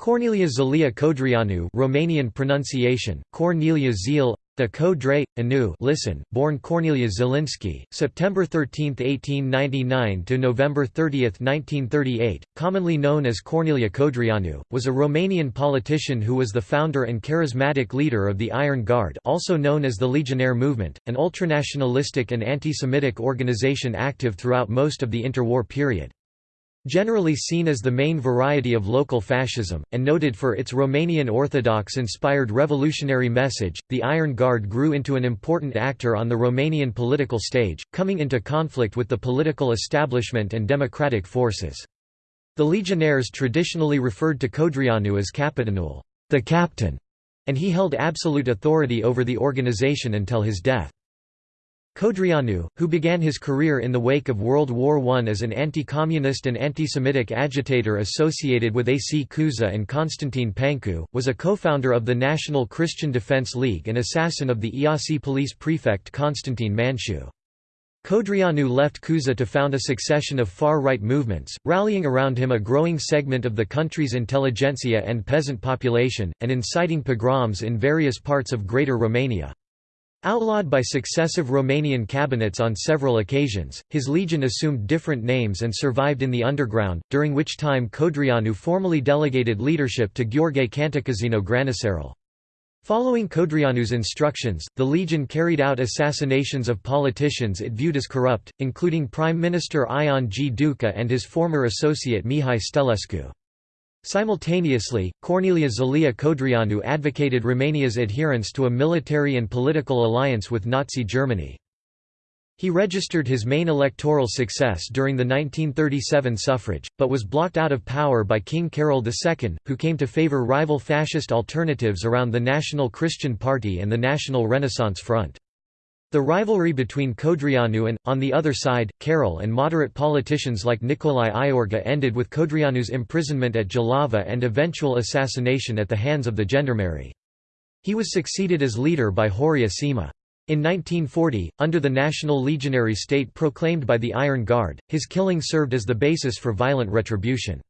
Corneliu Zelea Codreanu Romanian pronunciation, Cornelia Zil, the Codre, Anu listen, born Corneliu Zielinski, September 13, 1899 to November 30, 1938, commonly known as Corneliu Codreanu, was a Romanian politician who was the founder and charismatic leader of the Iron Guard also known as the Legionnaire Movement, an ultranationalistic and anti-Semitic organization active throughout most of the interwar period. Generally seen as the main variety of local fascism, and noted for its Romanian Orthodox-inspired revolutionary message, the Iron Guard grew into an important actor on the Romanian political stage, coming into conflict with the political establishment and democratic forces. The legionnaires traditionally referred to Codreanu as Capitanul the captain", and he held absolute authority over the organization until his death. Codreanu, who began his career in the wake of World War I as an anti-communist and anti-Semitic agitator associated with AC Cuza and Constantine Pancu, was a co-founder of the National Christian Defense League and assassin of the Iasi police prefect Constantine Manciu. Codreanu left Cuza to found a succession of far-right movements, rallying around him a growing segment of the country's intelligentsia and peasant population, and inciting pogroms in various parts of Greater Romania. Outlawed by successive Romanian cabinets on several occasions, his legion assumed different names and survived in the underground, during which time Codreanu formally delegated leadership to Gheorghe Cantacuzino Granicerul. Following Codreanu's instructions, the Legion carried out assassinations of politicians it viewed as corrupt, including Prime Minister Ion G. Duca and his former associate Mihai Stelescu. Simultaneously, Corneliu Zelea Codreanu advocated Romania's adherence to a military and political alliance with Nazi Germany. He registered his main electoral success during the 1937 suffrage, but was blocked out of power by King Carol II, who came to favor rival fascist alternatives around the National Christian Party and the National Renaissance Front. The rivalry between Codreanu and, on the other side, Carol and moderate politicians like Nicolae Iorga ended with Codreanu's imprisonment at Jilava and eventual assassination at the hands of the gendarmerie. He was succeeded as leader by Horia Sima. In 1940, under the national legionary state proclaimed by the Iron Guard, his killing served as the basis for violent retribution.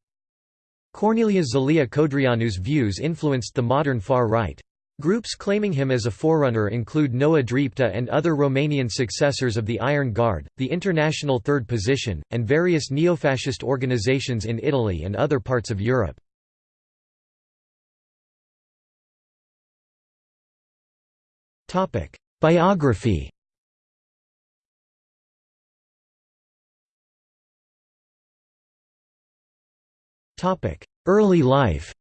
Corneliu Zelea Codreanu's views influenced the modern far right. Groups claiming him as a forerunner include Noua Dreapta and other Romanian successors of the Iron Guard, the International Third Position, and various neo-fascist organizations in Italy and other parts of Europe. Biography Early life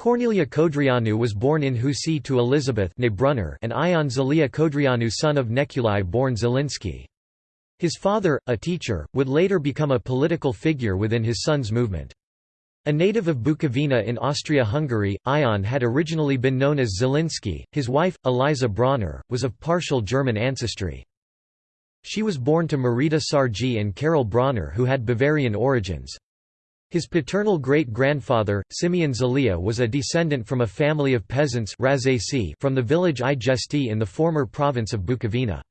Corneliu Codreanu was born in Husi to Elizabeth and Ion Zelea Codreanu son of Neculae born Zielinski. His father, a teacher, would later become a political figure within his son's movement. A native of Bukovina in Austria-Hungary, Ion had originally been known as Zielinski. His wife, Eliza Bronner, was of partial German ancestry. She was born to Marita Sargi and Karol Bronner who had Bavarian origins. His paternal great-grandfather, Simeon Zelea was a descendant from a family of peasants from the village Igești in the former province of Bukovina.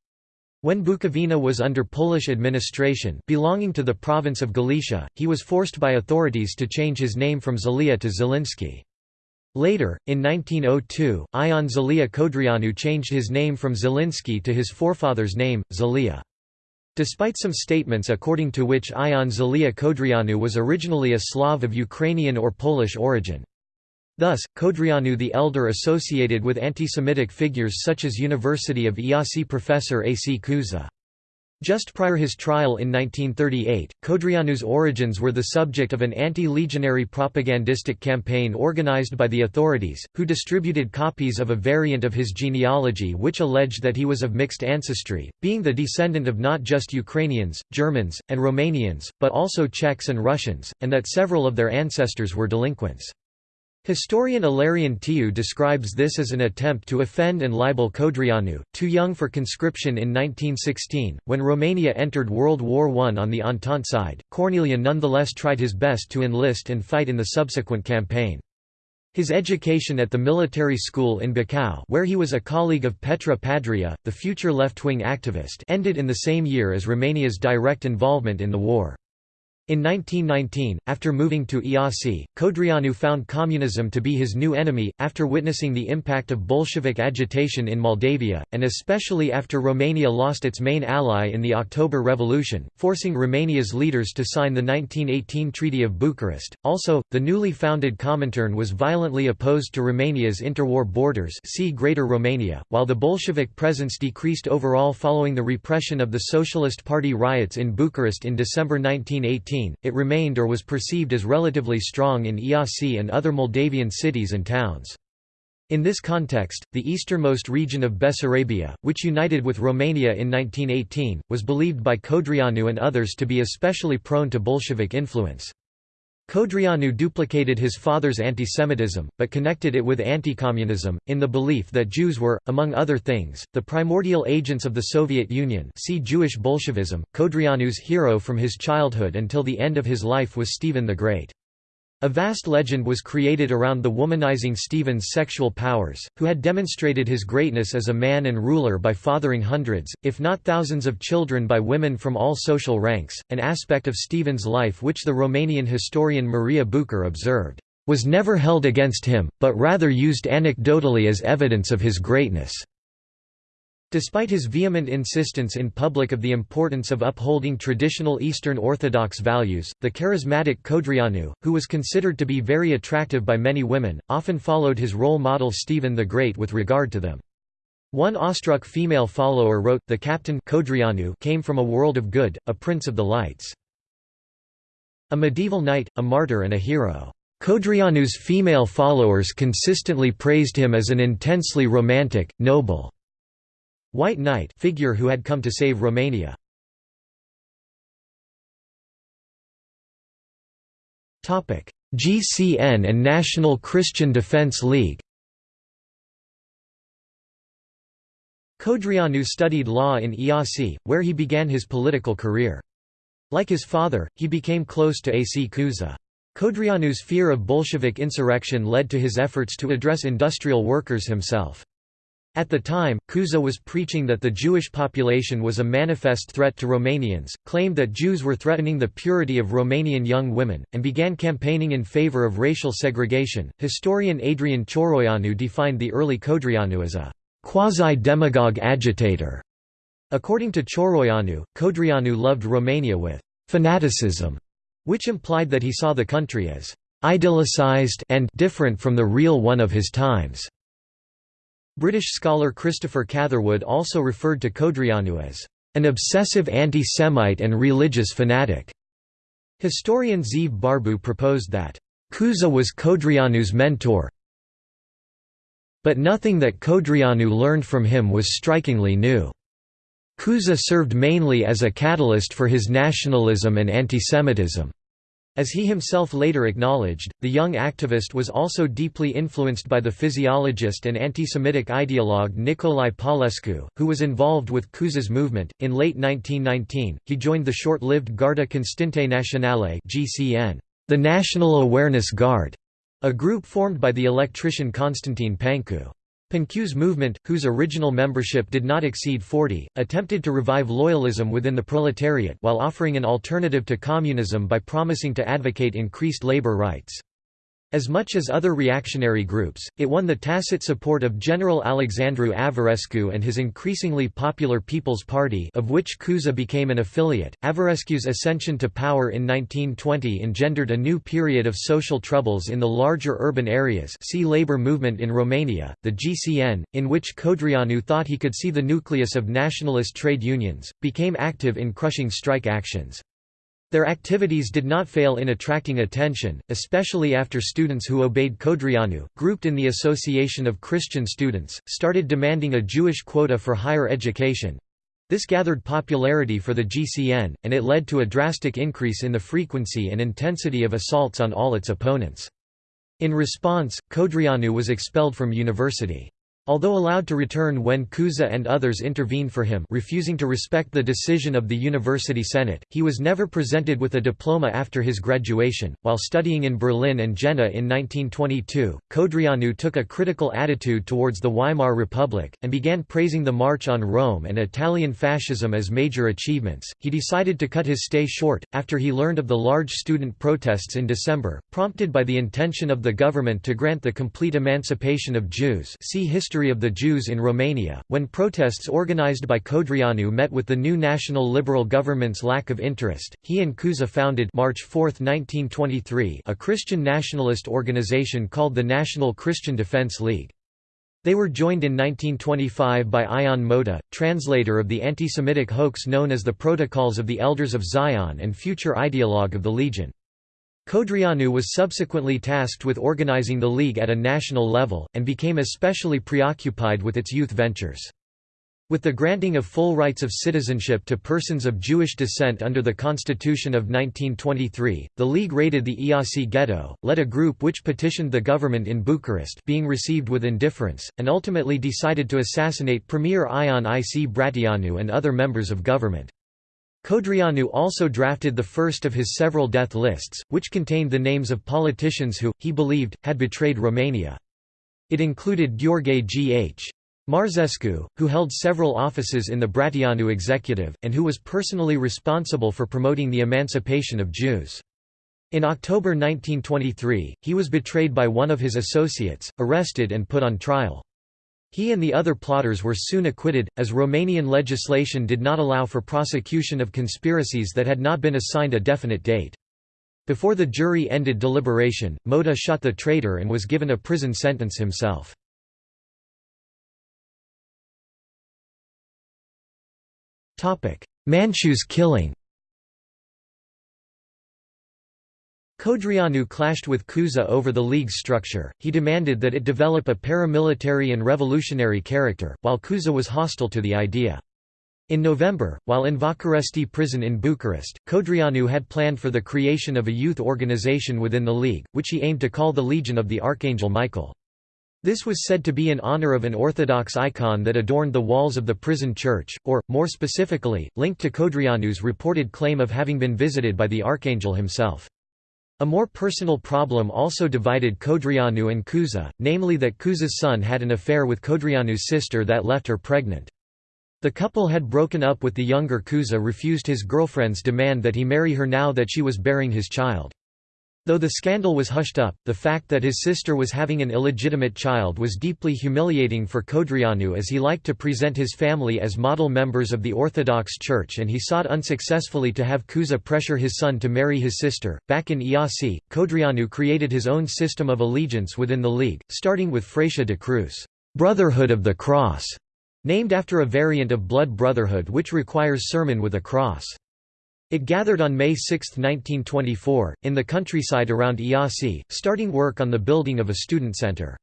When Bukovina was under Polish administration belonging to the province of Galicia, he was forced by authorities to change his name from Zelea to Zelinski. Later, in 1902, Ion Zelea Codreanu changed his name from Zelinski to his forefather's name, Zelea. Despite some statements according to which Ion Zelea Codreanu was originally a Slav of Ukrainian or Polish origin. Thus, Codreanu the Elder associated with anti-Semitic figures such as University of Iasi professor A. C. Cuza. Just prior his trial in 1938, Codreanu's origins were the subject of an anti-legionary propagandistic campaign organized by the authorities, who distributed copies of a variant of his genealogy which alleged that he was of mixed ancestry, being the descendant of not just Ukrainians, Germans, and Romanians, but also Czechs and Russians, and that several of their ancestors were delinquents. Historian Ilarion Tiu describes this as an attempt to offend and libel Codreanu, too young for conscription in 1916. When Romania entered World War I on the Entente side, Corneliu nonetheless tried his best to enlist and fight in the subsequent campaign. His education at the military school in Bacău where he was a colleague of Petre Pandrea, the future left-wing activist ended in the same year as Romania's direct involvement in the war. In 1919, after moving to Iasi, Codreanu found communism to be his new enemy, after witnessing the impact of Bolshevik agitation in Moldavia, and especially after Romania lost its main ally in the October Revolution, forcing Romania's leaders to sign the 1918 Treaty of Bucharest. Also, the newly founded Comintern was violently opposed to Romania's interwar borders see Greater Romania, while the Bolshevik presence decreased overall following the repression of the Socialist Party riots in Bucharest in December 1918 it remained or was perceived as relatively strong in Iasi and other Moldavian cities and towns. In this context, the easternmost region of Bessarabia, which united with Romania in 1918, was believed by Codreanu and others to be especially prone to Bolshevik influence. Codreanu duplicated his father's antisemitism, but connected it with anti-communism in the belief that Jews were, among other things, the primordial agents of the Soviet Union see Jewish Bolshevism. Codreanu's hero from his childhood until the end of his life was Stephen the Great. A vast legend was created around the womanizing Stephen's sexual powers, who had demonstrated his greatness as a man and ruler by fathering hundreds, if not thousands of children by women from all social ranks, an aspect of Stephen's life which the Romanian historian Maria Bucur observed, "...was never held against him, but rather used anecdotally as evidence of his greatness." Despite his vehement insistence in public of the importance of upholding traditional Eastern Orthodox values, the charismatic Codreanu, who was considered to be very attractive by many women, often followed his role model Stephen the Great with regard to them. One awestruck female follower wrote, the captain Codreanu came from a world of good, a prince of the lights. A medieval knight, a martyr and a hero. Codreanu's female followers consistently praised him as an intensely romantic, noble, White Knight figure who had come to save Romania. Topic: GCN and National Christian Defense League Codreanu studied law in Iasi, where he began his political career. Like his father, he became close to A.C. Cuza. Codreanu's fear of Bolshevik insurrection led to his efforts to address industrial workers himself. At the time, Cuza was preaching that the Jewish population was a manifest threat to Romanians, claimed that Jews were threatening the purity of Romanian young women, and began campaigning in favor of racial segregation. Historian Adrian Cioroianu defined the early Codreanu as a quasi-demagogue agitator. According to Cioroianu, Codreanu loved Romania with fanaticism, which implied that he saw the country as idealized and different from the real one of his times. British scholar Christopher Catherwood also referred to Codreanu as an obsessive anti-Semite and religious fanatic. Historian Zeev Barbu proposed that Cuza was Codreanu's mentor, but nothing that Codreanu learned from him was strikingly new. Cuza served mainly as a catalyst for his nationalism and antisemitism. As he himself later acknowledged, the young activist was also deeply influenced by the physiologist and anti-Semitic ideologue Nicolae Paulescu, who was involved with Cuza's movement. In late 1919, he joined the short-lived Garda Constante Nationale (GCN), the National Awareness Guard, a group formed by the electrician Constantine Pancu. Pancu's movement, whose original membership did not exceed 40, attempted to revive loyalism within the proletariat while offering an alternative to communism by promising to advocate increased labor rights. As much as other reactionary groups, it won the tacit support of General Alexandru Averescu and his increasingly popular People's Party of which Cuza became an affiliate. Averescu's ascension to power in 1920 engendered a new period of social troubles in the larger urban areas see labor movement in Romania, the GCN, in which Codreanu thought he could see the nucleus of nationalist trade unions, became active in crushing strike actions. Their activities did not fail in attracting attention, especially after students who obeyed Codreanu, grouped in the Association of Christian Students, started demanding a Jewish quota for higher education. This gathered popularity for the GCN, and it led to a drastic increase in the frequency and intensity of assaults on all its opponents. In response, Codreanu was expelled from university. Although allowed to return when Cuza and others intervened for him refusing to respect the decision of the University Senate, he was never presented with a diploma after his graduation. While studying in Berlin and Jena in 1922, Codreanu took a critical attitude towards the Weimar Republic, and began praising the March on Rome and Italian fascism as major achievements. He decided to cut his stay short, after he learned of the large student protests in December, prompted by the intention of the government to grant the complete emancipation of Jews see History history of the Jews in Romania, when protests organized by Codreanu met with the new national liberal government's lack of interest, he and Cuza founded March 4, 1923 a Christian nationalist organization called the National Christian Defense League. They were joined in 1925 by Ion Mota, translator of the anti-Semitic hoax known as the Protocols of the Elders of Zion and future ideologue of the Legion. Codreanu was subsequently tasked with organizing the League at a national level, and became especially preoccupied with its youth ventures. With the granting of full rights of citizenship to persons of Jewish descent under the Constitution of 1923, the League raided the Iasi ghetto, led a group which petitioned the government in Bucharest being received with indifference, and ultimately decided to assassinate Premier Ion Ic Bratianu and other members of government. Codreanu also drafted the first of his several death lists, which contained the names of politicians who, he believed, had betrayed Romania. It included Gheorghe G. H. Marzescu, who held several offices in the Bratianu executive, and who was personally responsible for promoting the emancipation of Jews. In October 1923, he was betrayed by one of his associates, arrested and put on trial. He and the other plotters were soon acquitted, as Romanian legislation did not allow for prosecution of conspiracies that had not been assigned a definite date. Before the jury ended deliberation, Mota shot the traitor and was given a prison sentence himself. Manciu's killing Codreanu clashed with Cuza over the League's structure, he demanded that it develop a paramilitary and revolutionary character, while Cuza was hostile to the idea. In November, while in Văcărești prison in Bucharest, Codreanu had planned for the creation of a youth organization within the League, which he aimed to call the Legion of the Archangel Michael. This was said to be in honor of an Orthodox icon that adorned the walls of the prison church, or, more specifically, linked to Codreanu's reported claim of having been visited by the Archangel himself. A more personal problem also divided Codreanu and Cuza, namely that Cuza's son had an affair with Codreanu's sister that left her pregnant. The couple had broken up with the younger Cuza refused his girlfriend's demand that he marry her now that she was bearing his child. Though the scandal was hushed up, the fact that his sister was having an illegitimate child was deeply humiliating for Codreanu as he liked to present his family as model members of the Orthodox Church and he sought unsuccessfully to have Cuza pressure his son to marry his sister. Back in Iasi, Codreanu created his own system of allegiance within the League, starting with Fratia de Cruz, Brotherhood of the Cross, named after a variant of Blood Brotherhood which requires sermon with a cross. It gathered on May 6, 1924, in the countryside around Iasi, starting work on the building of a student center.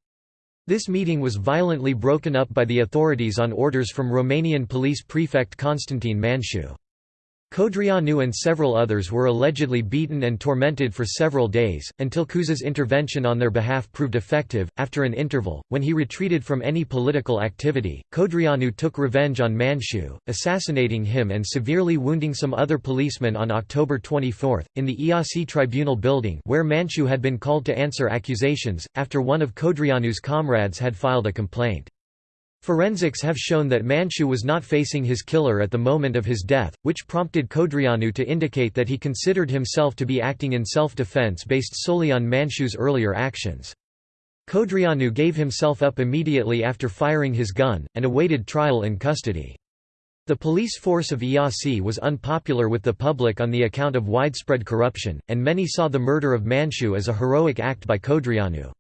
This meeting was violently broken up by the authorities on orders from Romanian police prefect Constantin Manciu. Codreanu and several others were allegedly beaten and tormented for several days, until Cuza's intervention on their behalf proved effective. After an interval, when he retreated from any political activity, Codreanu took revenge on Manciu, assassinating him and severely wounding some other policemen on October 24, in the Iasi Tribunal building where Manciu had been called to answer accusations, after one of Codreanu's comrades had filed a complaint. Forensics have shown that Manciu was not facing his killer at the moment of his death, which prompted Codreanu to indicate that he considered himself to be acting in self-defense based solely on Manciu's earlier actions. Codreanu gave himself up immediately after firing his gun, and awaited trial in custody. The police force of Iasi was unpopular with the public on the account of widespread corruption, and many saw the murder of Manciu as a heroic act by Codreanu.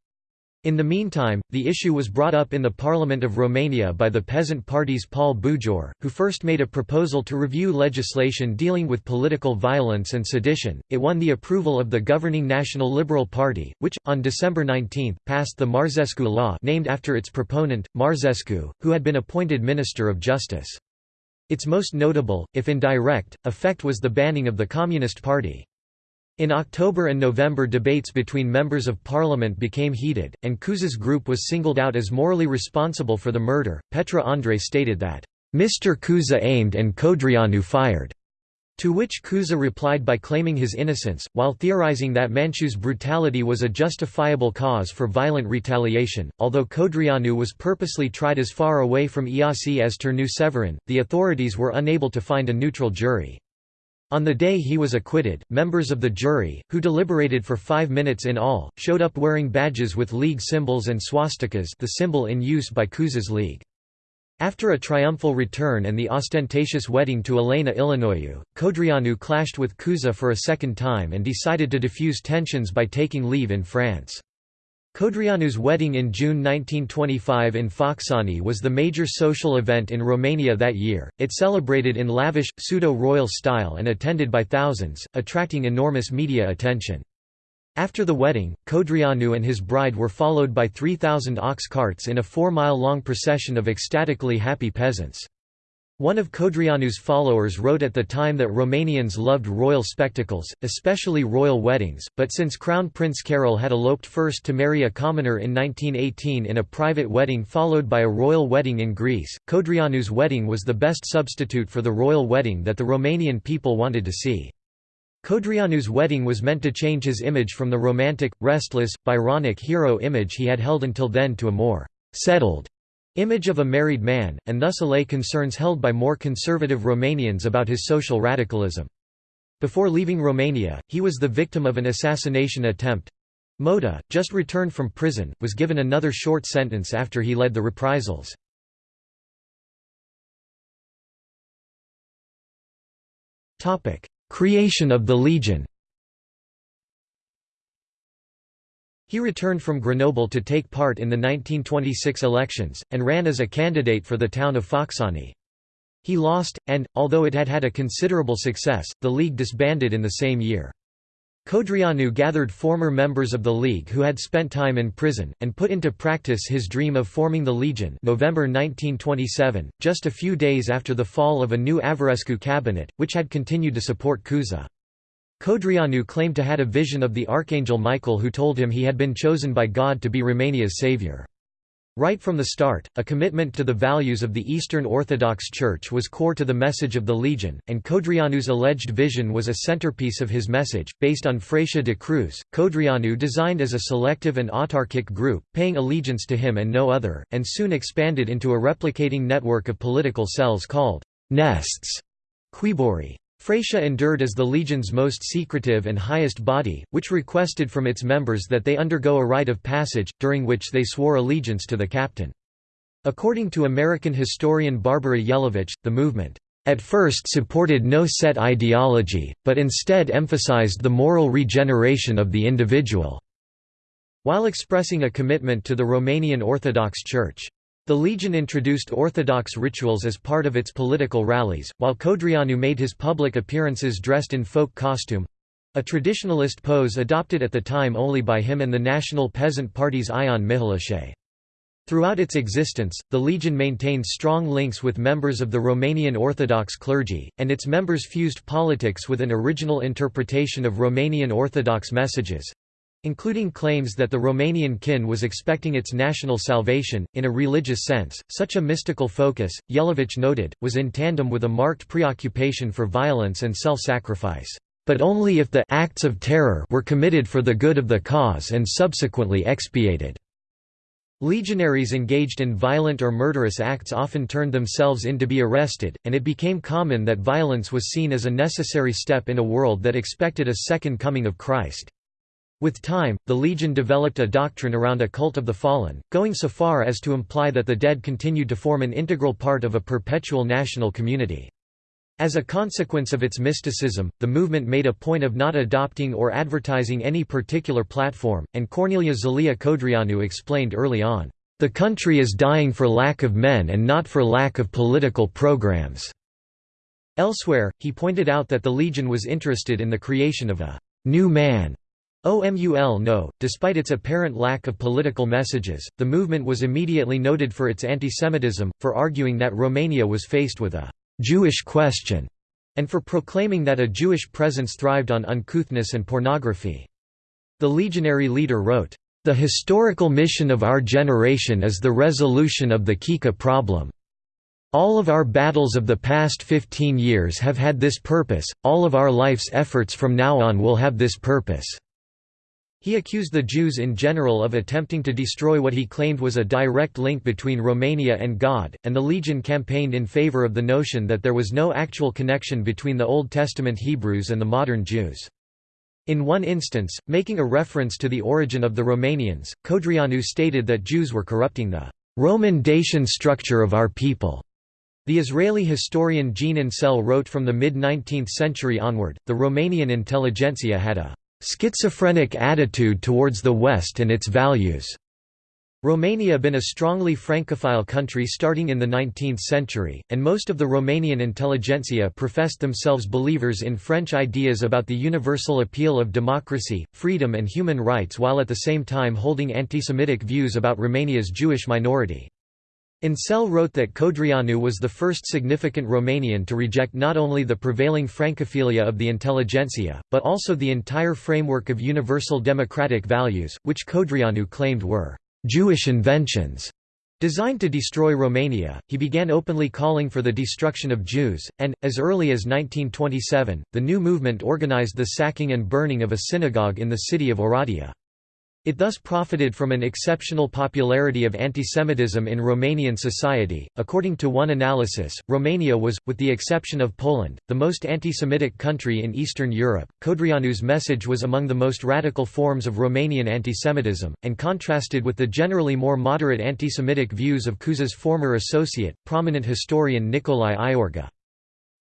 In the meantime, the issue was brought up in the Parliament of Romania by the Peasant Party's Paul Bujor, who first made a proposal to review legislation dealing with political violence and sedition. It won the approval of the governing National Liberal Party, which, on December 19, passed the Marzescu law named after its proponent, Marzescu, who had been appointed Minister of Justice. Its most notable, if indirect, effect was the banning of the Communist Party. In October and November debates between members of parliament became heated, and Cuza's group was singled out as morally responsible for the murder. Petre Andrei stated that, Mr. Cuza aimed and Codreanu fired. To which Cuza replied by claiming his innocence, while theorizing that Manciu's brutality was a justifiable cause for violent retaliation. Although Codreanu was purposely tried as far away from Iasi as Turnu Severin, the authorities were unable to find a neutral jury. On the day he was acquitted, members of the jury, who deliberated for five minutes in all, showed up wearing badges with League symbols and swastikas the symbol in use by Cuza's League. After a triumphal return and the ostentatious wedding to Elena Ilinoiu, Codreanu clashed with Cuza for a second time and decided to diffuse tensions by taking leave in France. Codreanu's wedding in June 1925 in Focșani was the major social event in Romania that year. It celebrated in lavish, pseudo-royal style and attended by thousands, attracting enormous media attention. After the wedding, Codreanu and his bride were followed by 3,000 ox carts in a four-mile-long procession of ecstatically happy peasants. One of Codreanu's followers wrote at the time that Romanians loved royal spectacles, especially royal weddings, but since Crown Prince Carol had eloped first to marry a commoner in 1918 in a private wedding followed by a royal wedding in Greece, Codreanu's wedding was the best substitute for the royal wedding that the Romanian people wanted to see. Codreanu's wedding was meant to change his image from the romantic, restless, Byronic hero image he had held until then to a more «settled» image of a married man, and thus allay concerns held by more conservative Romanians about his social radicalism. Before leaving Romania, he was the victim of an assassination attempt. Mota, just returned from prison, was given another short sentence after he led the reprisals. Creation of the Legion He returned from Grenoble to take part in the 1926 elections, and ran as a candidate for the town of Focșani. He lost, and, although it had had a considerable success, the League disbanded in the same year. Codreanu gathered former members of the League who had spent time in prison, and put into practice his dream of forming the Legion November 1927, just a few days after the fall of a new Averescu cabinet, which had continued to support Cuza. Codreanu claimed to had a vision of the Archangel Michael who told him he had been chosen by God to be Romania's savior. Right from the start, a commitment to the values of the Eastern Orthodox Church was core to the message of the Legion, and Codreanu's alleged vision was a centerpiece of his message. Based on Fratia de Cruz, Codreanu designed as a selective and autarkic group, paying allegiance to him and no other, and soon expanded into a replicating network of political cells called nests. Cuiburi. Fratia endured as the Legion's most secretive and highest body, which requested from its members that they undergo a rite of passage, during which they swore allegiance to the captain. According to American historian Barbara Jelavich, the movement, "...at first supported no set ideology, but instead emphasized the moral regeneration of the individual." While expressing a commitment to the Romanian Orthodox Church. The Legion introduced Orthodox rituals as part of its political rallies, while Codreanu made his public appearances dressed in folk costume—a traditionalist pose adopted at the time only by him and the National Peasant Party's Ion Mihalache. Throughout its existence, the Legion maintained strong links with members of the Romanian Orthodox clergy, and its members fused politics with an original interpretation of Romanian Orthodox messages, including claims that the Romanian kin was expecting its national salvation, in a religious sense. Such a mystical focus, Jelavich noted, was in tandem with a marked preoccupation for violence and self-sacrifice, but only if the acts of terror were committed for the good of the cause and subsequently expiated. Legionaries engaged in violent or murderous acts often turned themselves in to be arrested, and it became common that violence was seen as a necessary step in a world that expected a second coming of Christ. With time, the Legion developed a doctrine around a cult of the fallen, going so far as to imply that the dead continued to form an integral part of a perpetual national community. As a consequence of its mysticism, the movement made a point of not adopting or advertising any particular platform, and Corneliu Zelea Codreanu explained early on, "...the country is dying for lack of men and not for lack of political programs." Elsewhere, he pointed out that the Legion was interested in the creation of a «new man» OMUL no, despite its apparent lack of political messages, the movement was immediately noted for its antisemitism, for arguing that Romania was faced with a «Jewish question» and for proclaiming that a Jewish presence thrived on uncouthness and pornography. The legionary leader wrote, "...the historical mission of our generation is the resolution of the Kika problem. All of our battles of the past 15 years have had this purpose, all of our life's efforts from now on will have this purpose." He accused the Jews in general of attempting to destroy what he claimed was a direct link between Romania and God, and the Legion campaigned in favor of the notion that there was no actual connection between the Old Testament Hebrews and the modern Jews. In one instance, making a reference to the origin of the Romanians, Codreanu stated that Jews were corrupting the Roman Dacian structure of our people. The Israeli historian Jean Ancel wrote from the mid-19th century onward, the Romanian intelligentsia had a schizophrenic attitude towards the West and its values. Romania been a strongly Francophile country starting in the 19th century, and most of the Romanian intelligentsia professed themselves believers in French ideas about the universal appeal of democracy, freedom and human rights while at the same time holding anti-Semitic views about Romania's Jewish minority. Ancel wrote that Codreanu was the first significant Romanian to reject not only the prevailing Francophilia of the intelligentsia, but also the entire framework of universal democratic values, which Codreanu claimed were «Jewish inventions» Designed to destroy Romania, he began openly calling for the destruction of Jews, and, as early as 1927, the new movement organized the sacking and burning of a synagogue in the city of Oradea. It thus profited from an exceptional popularity of antisemitism in Romanian society. According to one analysis, Romania was, with the exception of Poland, the most antisemitic country in Eastern Europe. Codreanu's message was among the most radical forms of Romanian antisemitism, and contrasted with the generally more moderate antisemitic views of Cuza's former associate, prominent historian Nicolae Iorga.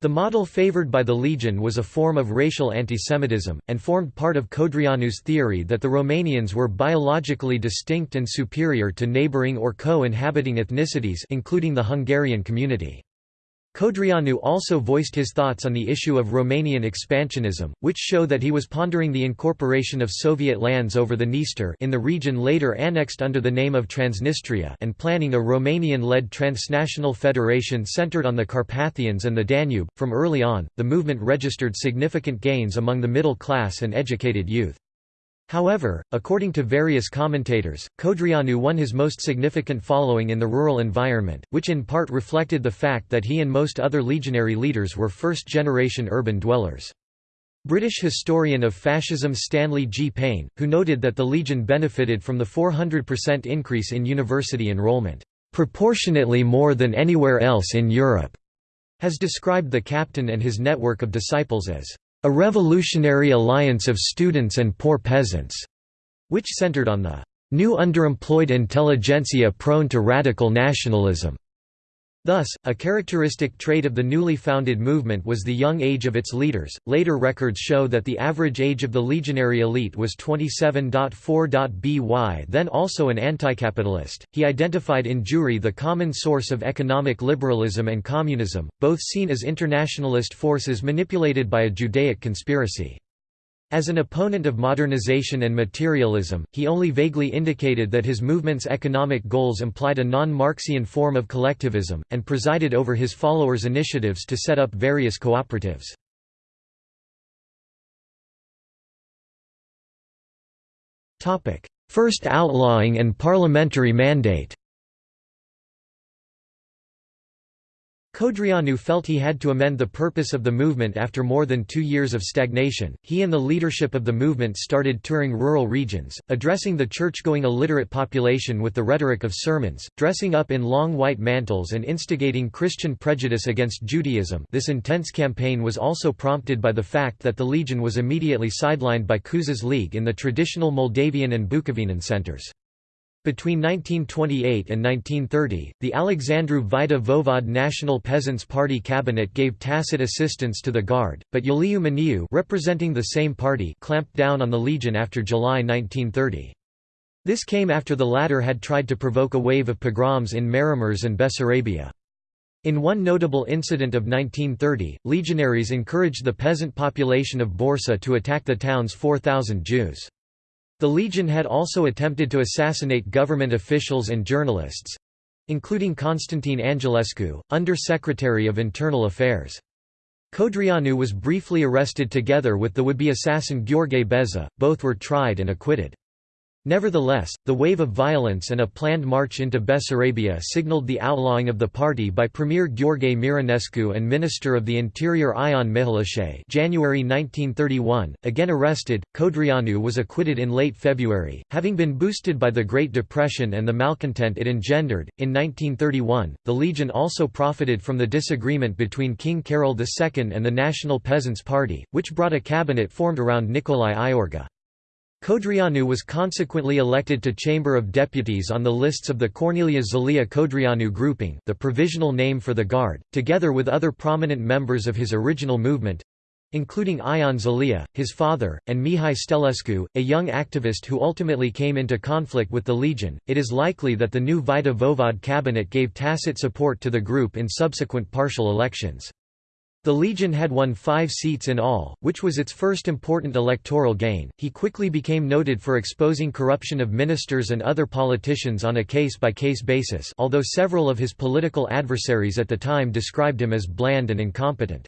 The model favored by the Legion was a form of racial antisemitism, and formed part of Codreanu's theory that the Romanians were biologically distinct and superior to neighboring or co-inhabiting ethnicities including the Hungarian community. Codreanu also voiced his thoughts on the issue of Romanian expansionism, which show that he was pondering the incorporation of Soviet lands over the Dniester in the region later annexed under the name of Transnistria and planning a Romanian-led transnational federation centered on the Carpathians and the Danube. From early on, the movement registered significant gains among the middle class and educated youth. However, according to various commentators, Codreanu won his most significant following in the rural environment, which in part reflected the fact that he and most other legionary leaders were first-generation urban dwellers. British historian of fascism Stanley G. Payne, who noted that the Legion benefited from the 400% increase in university enrollment, "...proportionately more than anywhere else in Europe", has described the captain and his network of disciples as a revolutionary alliance of students and poor peasants, which centered on the new underemployed intelligentsia prone to radical nationalism. Thus, a characteristic trait of the newly founded movement was the young age of its leaders. Later records show that the average age of the legionary elite was 27.4. Then also an anticapitalist, he identified in Jewry the common source of economic liberalism and communism, both seen as internationalist forces manipulated by a Judaic conspiracy. As an opponent of modernization and materialism, he only vaguely indicated that his movement's economic goals implied a non-Marxian form of collectivism, and presided over his followers' initiatives to set up various cooperatives. First outlawing and parliamentary mandate Codreanu felt he had to amend the purpose of the movement after more than two years of stagnation. He and the leadership of the movement started touring rural regions, addressing the church-going illiterate population with the rhetoric of sermons, dressing up in long white mantles and instigating Christian prejudice against Judaism. This intense campaign was also prompted by the fact that the Legion was immediately sidelined by Cuza's League in the traditional Moldavian and Bukovinan centers. Between 1928 and 1930, the Alexandru Vaida Voevod National Peasants' Party cabinet gave tacit assistance to the Guard, but Iuliu Maniu representing the same party clamped down on the Legion after July 1930. This came after the latter had tried to provoke a wave of pogroms in Maramureș and Bessarabia. In one notable incident of 1930, legionaries encouraged the peasant population of Borsa to attack the town's 4,000 Jews. The Legion had also attempted to assassinate government officials and journalists—including Constantine Angelescu, Under-Secretary of Internal Affairs. Codreanu was briefly arrested together with the would-be assassin Gheorghe Beza, both were tried and acquitted. Nevertheless, the wave of violence and a planned march into Bessarabia signaled the outlawing of the party by Premier Gheorghe Mironescu and Minister of the Interior Ion Mihalache January 1931, again arrested, Codreanu was acquitted in late February, having been boosted by the Great Depression and the malcontent it engendered. In 1931, the Legion also profited from the disagreement between King Carol II and the National Peasants' Party, which brought a cabinet formed around Nicolae Iorga. Codreanu was consequently elected to Chamber of Deputies on the lists of the Corneliu Zelea Codreanu grouping the provisional name for the Guard, together with other prominent members of his original movement—including Ion Zelea, his father, and Mihai Stelescu, a young activist who ultimately came into conflict with the Legion. It is likely that the new Vaida Voevod cabinet gave tacit support to the group in subsequent partial elections. The Legion had won five seats in all, which was its first important electoral gain. He quickly became noted for exposing corruption of ministers and other politicians on a case by case basis, although several of his political adversaries at the time described him as bland and incompetent.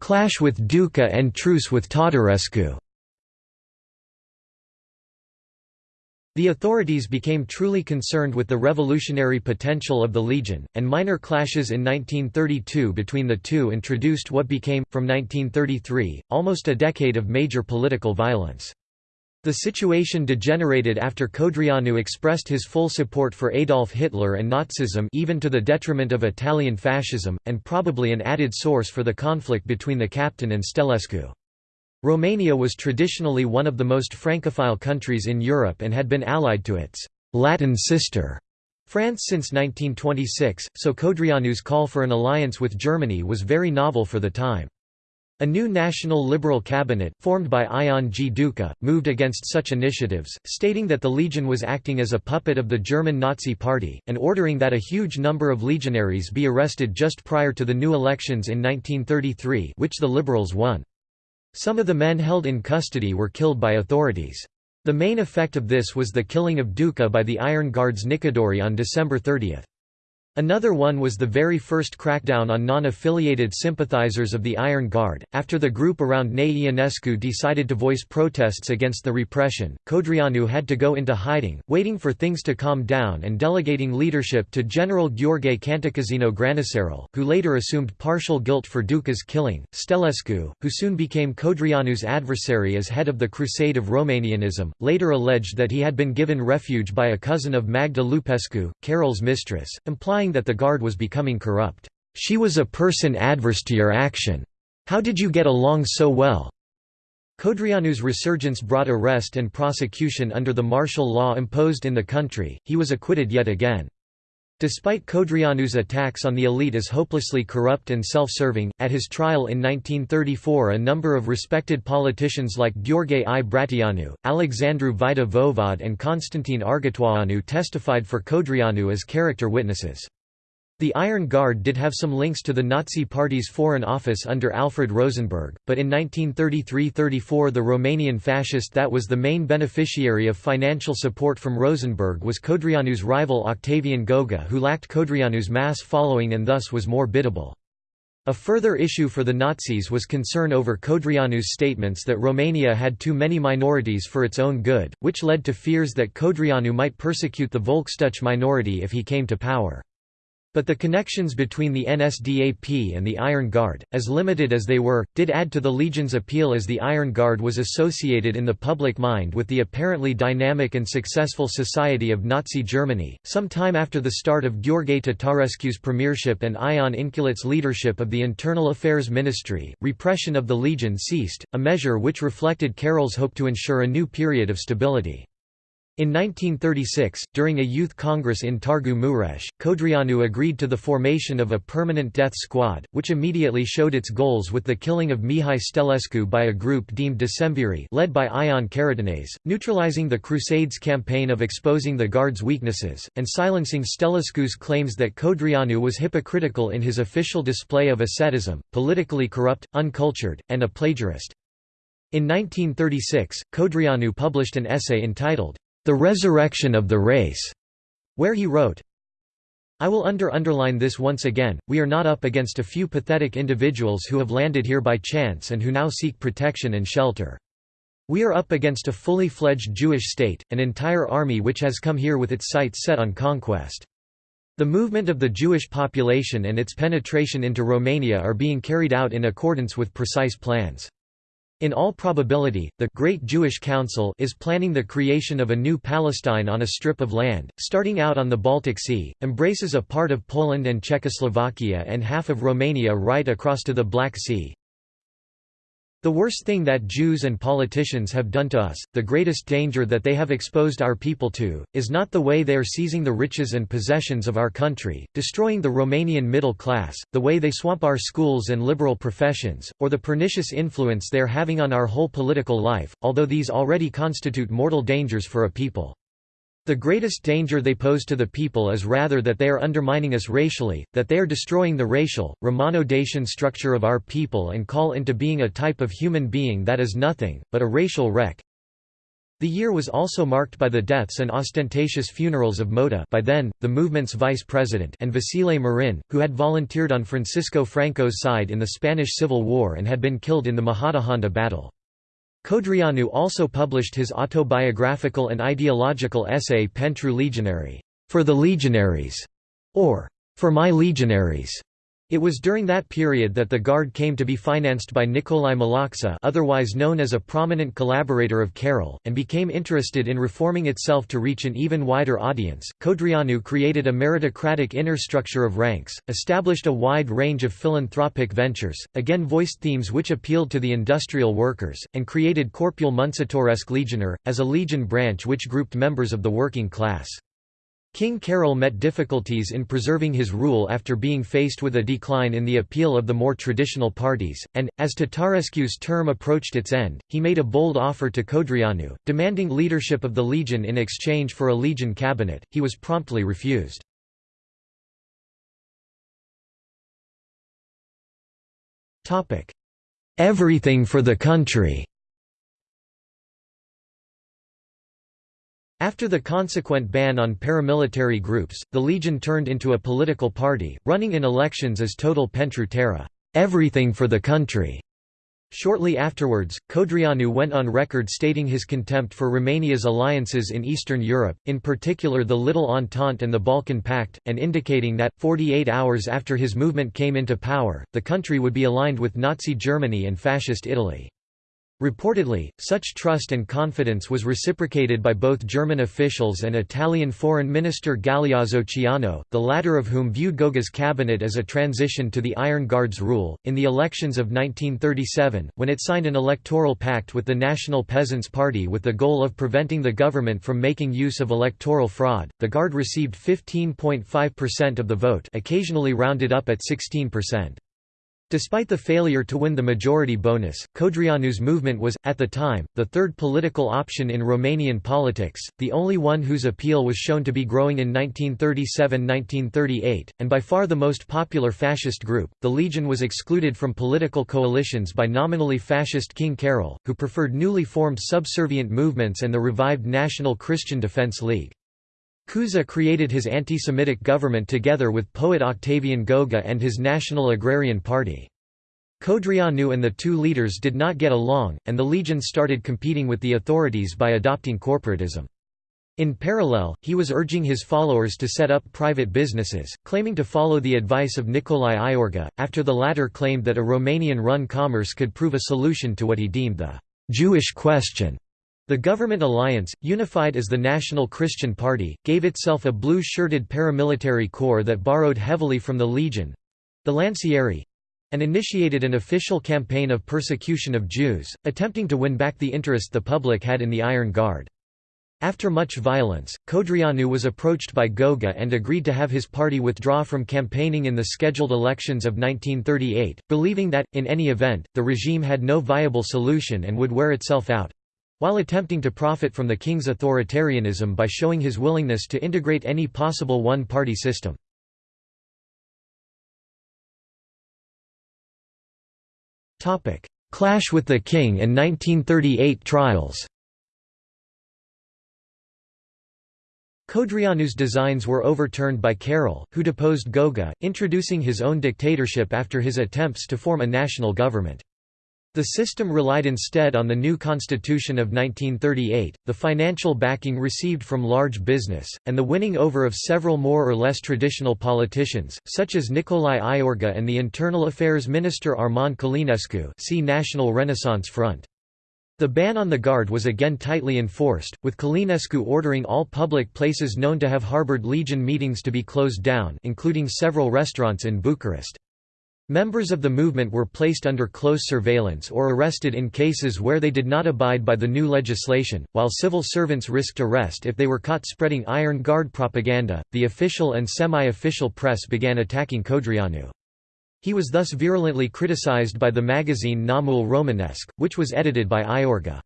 Clash with Duca and truce with Tătărescu The authorities became truly concerned with the revolutionary potential of the Legion, and minor clashes in 1932 between the two introduced what became, from 1933, almost a decade of major political violence. The situation degenerated after Codreanu expressed his full support for Adolf Hitler and Nazism even to the detriment of Italian fascism, and probably an added source for the conflict between the captain and Stelescu. Romania was traditionally one of the most Francophile countries in Europe and had been allied to its «Latin sister» France since 1926, so Codreanu's call for an alliance with Germany was very novel for the time. A new national liberal cabinet, formed by Ion G. Duca, moved against such initiatives, stating that the Legion was acting as a puppet of the German Nazi Party, and ordering that a huge number of legionaries be arrested just prior to the new elections in 1933 which the Liberals won. Some of the men held in custody were killed by authorities. The main effect of this was the killing of Duca by the Iron Guards Nicadori on December 30. Another one was the very first crackdown on non-affiliated sympathizers of the Iron Guard. After the group around Nae Ionescu decided to voice protests against the repression, Codreanu had to go into hiding, waiting for things to calm down and delegating leadership to General Gheorghe Cantacuzino Granicerul, who later assumed partial guilt for Duca's killing. Stelescu, who soon became Codreanu's adversary as head of the Crusade of Romanianism, later alleged that he had been given refuge by a cousin of Magda Lupescu, Carol's mistress, implying that the Guard was becoming corrupt. "'She was a person adverse to your action. How did you get along so well?' Codreanu's resurgence brought arrest and prosecution under the martial law imposed in the country, he was acquitted yet again. Despite Codreanu's attacks on the elite as hopelessly corrupt and self-serving, at his trial in 1934 a number of respected politicians like Gheorghe I Bratianu, Alexandru Vaida Voevod and Constantine Argetoianu testified for Codreanu as character witnesses. The Iron Guard did have some links to the Nazi Party's Foreign Office under Alfred Rosenberg, but in 1933–34 the Romanian fascist that was the main beneficiary of financial support from Rosenberg was Codreanu's rival Octavian Goga who lacked Codreanu's mass following and thus was more biddable. A further issue for the Nazis was concern over Codreanu's statements that Romania had too many minorities for its own good, which led to fears that Codreanu might persecute the Volksdeutsche minority if he came to power. But the connections between the NSDAP and the Iron Guard, as limited as they were, did add to the Legion's appeal as the Iron Guard was associated in the public mind with the apparently dynamic and successful society of Nazi Germany. Some time after the start of Gheorghe Tatarescu's premiership and Ion Inculeț's leadership of the Internal Affairs Ministry, repression of the Legion ceased, a measure which reflected Carol's hope to ensure a new period of stability. In 1936, during a youth congress in Târgu Mureș, Codreanu agreed to the formation of a permanent death squad, which immediately showed its goals with the killing of Mihai Stelescu by a group deemed Decemviri led by Ion Caratănase, neutralizing the Crusades campaign of exposing the Guard's weaknesses, and silencing Stelescu's claims that Codreanu was hypocritical in his official display of asceticism, politically corrupt, uncultured, and a plagiarist. In 1936, Codreanu published an essay entitled, the Resurrection of the Race, where he wrote, I will under underline this once again, we are not up against a few pathetic individuals who have landed here by chance and who now seek protection and shelter. We are up against a fully fledged Jewish state, an entire army which has come here with its sights set on conquest. The movement of the Jewish population and its penetration into Romania are being carried out in accordance with precise plans. In all probability, the Great Jewish Council is planning the creation of a new Palestine on a strip of land, starting out on the Baltic Sea, embraces a part of Poland and Czechoslovakia and half of Romania right across to the Black Sea, the worst thing that Jews and politicians have done to us, the greatest danger that they have exposed our people to, is not the way they are seizing the riches and possessions of our country, destroying the Romanian middle class, the way they swamp our schools and liberal professions, or the pernicious influence they are having on our whole political life, although these already constitute mortal dangers for a people. The greatest danger they pose to the people is rather that they are undermining us racially, that they are destroying the racial, Romano-Dacian structure of our people and call into being a type of human being that is nothing, but a racial wreck. The year was also marked by the deaths and ostentatious funerals of Mota by then, the movement's vice president and Vasile Marin, who had volunteered on Francisco Franco's side in the Spanish Civil War and had been killed in the Majadahonda battle. Codreanu also published his autobiographical and ideological essay Pentru Legionari, for the legionaries, or for my legionaries, it was during that period that the Guard came to be financed by Nicolae Malaxa otherwise known as a prominent collaborator of Carol, and became interested in reforming itself to reach an even wider audience. Codreanu created a meritocratic inner structure of ranks, established a wide range of philanthropic ventures, again voiced themes which appealed to the industrial workers, and created Corpul Muncitoresc Legionar, as a legion branch which grouped members of the working class. King Carol met difficulties in preserving his rule after being faced with a decline in the appeal of the more traditional parties, and, as Tătărescu's term approached its end, he made a bold offer to Codreanu, demanding leadership of the legion in exchange for a legion cabinet, he was promptly refused. Everything for the country After the consequent ban on paramilitary groups, the Legion turned into a political party, running in elections as Totul pentru Țară everything for the country". Shortly afterwards, Codreanu went on record stating his contempt for Romania's alliances in Eastern Europe, in particular the Little Entente and the Balkan Pact, and indicating that, 48 hours after his movement came into power, the country would be aligned with Nazi Germany and Fascist Italy. Reportedly, such trust and confidence was reciprocated by both German officials and Italian Foreign Minister Galeazzo Ciano, the latter of whom viewed Goga's cabinet as a transition to the Iron Guard's rule. In the elections of 1937, when it signed an electoral pact with the National Peasants' Party with the goal of preventing the government from making use of electoral fraud, the Guard received 15.5% of the vote, occasionally rounded up at 16%. Despite the failure to win the majority bonus, Codreanu's movement was, at the time, the third political option in Romanian politics, the only one whose appeal was shown to be growing in 1937–1938, and by far the most popular fascist group. The Legion was excluded from political coalitions by nominally fascist King Carol, who preferred newly formed subservient movements and the revived National Christian Defense League. Cuza created his anti-Semitic government together with poet Octavian Goga and his National Agrarian Party. Codreanu and the two leaders did not get along, and the legion started competing with the authorities by adopting corporatism. In parallel, he was urging his followers to set up private businesses, claiming to follow the advice of Nicolae Iorga, after the latter claimed that a Romanian-run commerce could prove a solution to what he deemed the «Jewish question». The government alliance, unified as the National Christian Party, gave itself a blue-shirted paramilitary corps that borrowed heavily from the Legion—the Lancieri—and initiated an official campaign of persecution of Jews, attempting to win back the interest the public had in the Iron Guard. After much violence, Codreanu was approached by Goga and agreed to have his party withdraw from campaigning in the scheduled elections of 1938, believing that, in any event, the regime had no viable solution and would wear itself out while attempting to profit from the king's authoritarianism by showing his willingness to integrate any possible one-party system. Clash with the king and 1938 trials Codreanu's designs were overturned by Carol, who deposed Goga, introducing his own dictatorship after his attempts to form a national government. The system relied instead on the new constitution of 1938, the financial backing received from large business, and the winning over of several more or less traditional politicians, such as Nicolae Iorga and the Internal Affairs Minister Armand Călinescu see National Renaissance Front. The ban on the Guard was again tightly enforced, with Călinescu ordering all public places known to have harbored Legion meetings to be closed down including several restaurants in Bucharest. Members of the movement were placed under close surveillance or arrested in cases where they did not abide by the new legislation, while civil servants risked arrest if they were caught spreading Iron Guard propaganda. The official and semi official press began attacking Codreanu. He was thus virulently criticized by the magazine Neamul Românesc, which was edited by Iorga.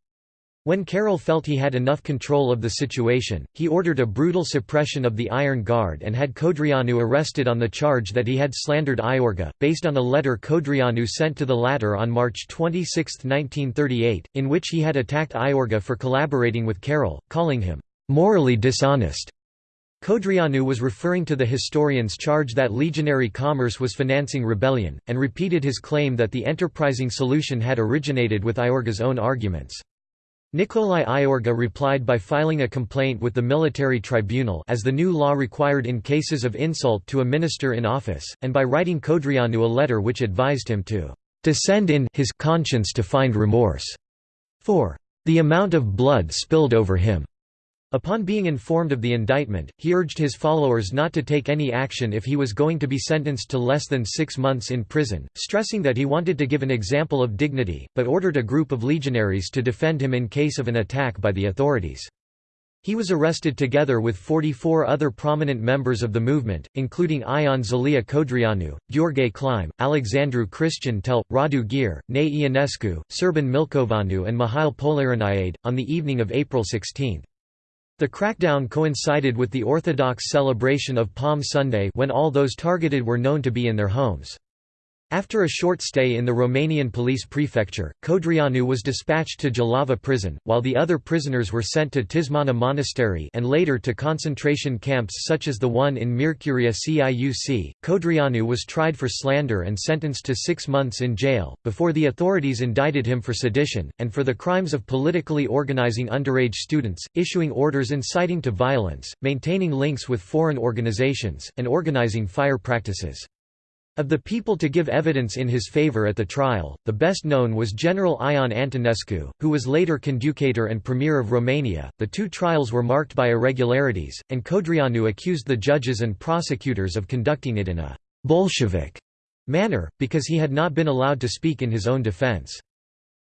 When Carol felt he had enough control of the situation, he ordered a brutal suppression of the Iron Guard and had Codreanu arrested on the charge that he had slandered Iorga, based on a letter Codreanu sent to the latter on March 26, 1938, in which he had attacked Iorga for collaborating with Carol, calling him morally dishonest. Codreanu was referring to the historian's charge that legionary commerce was financing rebellion, and repeated his claim that the enterprising solution had originated with Iorga's own arguments. Nicolae Iorga replied by filing a complaint with the military tribunal as the new law required in cases of insult to a minister in office, and by writing Codreanu a letter which advised him to descend in his conscience to find remorse for the amount of blood spilled over him. Upon being informed of the indictment, he urged his followers not to take any action if he was going to be sentenced to less than six months in prison, stressing that he wanted to give an example of dignity, but ordered a group of legionaries to defend him in case of an attack by the authorities. He was arrested together with 44 other prominent members of the movement, including Ion Zelea Codreanu, Gheorghe Clime, Alexandru Cristian Tell, Radu Gyr, Nae Ionescu, Serban Milcoveanu and Mihail Polihroniade, on the evening of April 16. The crackdown coincided with the Orthodox celebration of Palm Sunday when all those targeted were known to be in their homes. After a short stay in the Romanian police prefecture, Codreanu was dispatched to Jilava prison, while the other prisoners were sent to Tismana Monastery and later to concentration camps such as the one in Miercurea Ciuc. Codreanu was tried for slander and sentenced to six months in jail, before the authorities indicted him for sedition, and for the crimes of politically organizing underage students, issuing orders inciting to violence, maintaining links with foreign organizations, and organizing fire practices. Of the people to give evidence in his favor at the trial, the best known was General Ion Antonescu, who was later conducator and premier of Romania. The two trials were marked by irregularities, and Codreanu accused the judges and prosecutors of conducting it in a Bolshevik manner, because he had not been allowed to speak in his own defense.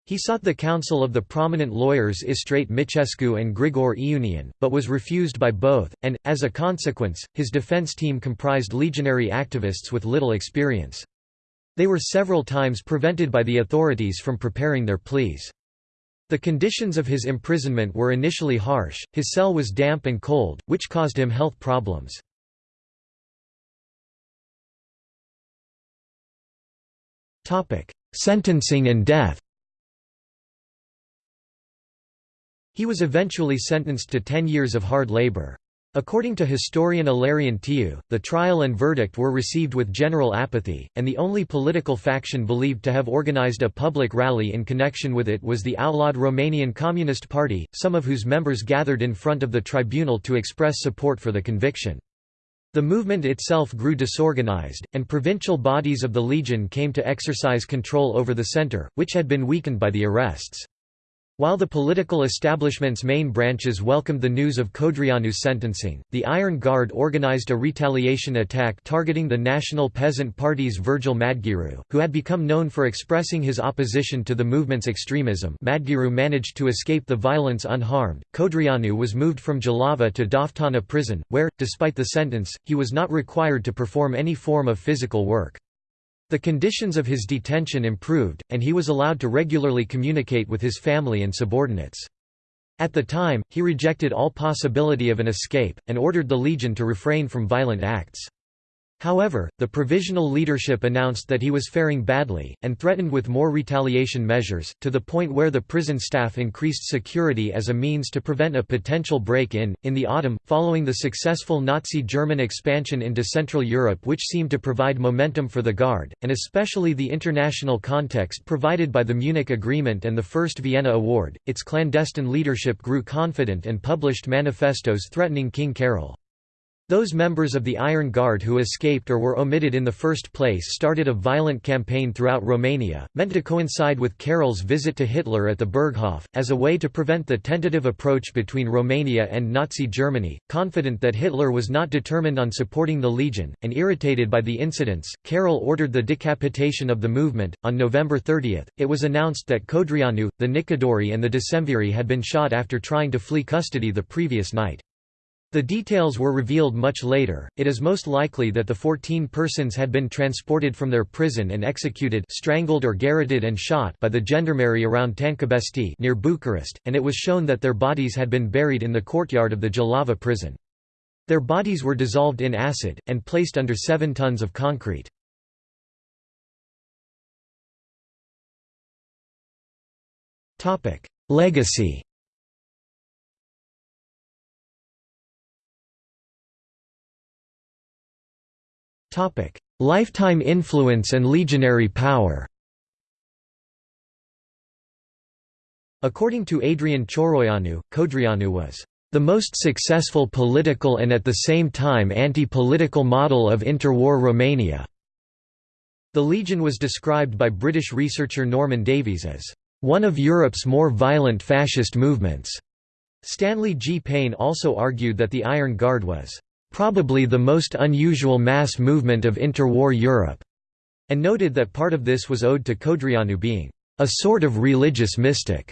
He sought the counsel of the prominent lawyers Istrate Micescu and Grigor Iunian, but was refused by both, and, as a consequence, his defense team comprised legionary activists with little experience. They were several times prevented by the authorities from preparing their pleas. The conditions of his imprisonment were initially harsh, his cell was damp and cold, which caused him health problems. Sentencing and death He was eventually sentenced to ten years of hard labor. According to historian Ilarion Tiu, the trial and verdict were received with general apathy, and the only political faction believed to have organized a public rally in connection with it was the outlawed Romanian Communist Party, some of whose members gathered in front of the tribunal to express support for the conviction. The movement itself grew disorganized, and provincial bodies of the Legion came to exercise control over the center, which had been weakened by the arrests. While the political establishment's main branches welcomed the news of Codreanu's sentencing, the Iron Guard organized a retaliation attack targeting the National Peasant Party's Virgil Madgearu, who had become known for expressing his opposition to the movement's extremism Madgearu managed to escape the violence unharmed. Codreanu was moved from Jilava to Doftana prison, where, despite the sentence, he was not required to perform any form of physical work. The conditions of his detention improved, and he was allowed to regularly communicate with his family and subordinates. At the time, he rejected all possibility of an escape, and ordered the legion to refrain from violent acts. However, the provisional leadership announced that he was faring badly, and threatened with more retaliation measures, to the point where the prison staff increased security as a means to prevent a potential break-in. In the autumn, following the successful Nazi German expansion into Central Europe which seemed to provide momentum for the Guard, and especially the international context provided by the Munich Agreement and the First Vienna Award, its clandestine leadership grew confident and published manifestos threatening King Carol. Those members of the Iron Guard who escaped or were omitted in the first place started a violent campaign throughout Romania, meant to coincide with Carol's visit to Hitler at the Berghof, as a way to prevent the tentative approach between Romania and Nazi Germany. Confident that Hitler was not determined on supporting the Legion, and irritated by the incidents, Carol ordered the decapitation of the movement. On November 30, it was announced that Codreanu, the Nicadori, and the Decemviri had been shot after trying to flee custody the previous night. The details were revealed much later. It is most likely that the 14 persons had been transported from their prison and executed strangled or garroted and shot by the gendarmerie around Tâncăbești near Bucharest, and it was shown that their bodies had been buried in the courtyard of the Jilava prison. Their bodies were dissolved in acid, and placed under 7 tons of concrete. Legacy Lifetime influence and legionary power According to Adrian Cioroianu, Codreanu was the most successful political and at the same time anti-political model of interwar Romania. The Legion was described by British researcher Norman Davies as one of Europe's more violent fascist movements. Stanley G. Payne also argued that the Iron Guard was probably the most unusual mass movement of interwar Europe, and noted that part of this was owed to Codreanu being a sort of religious mystic,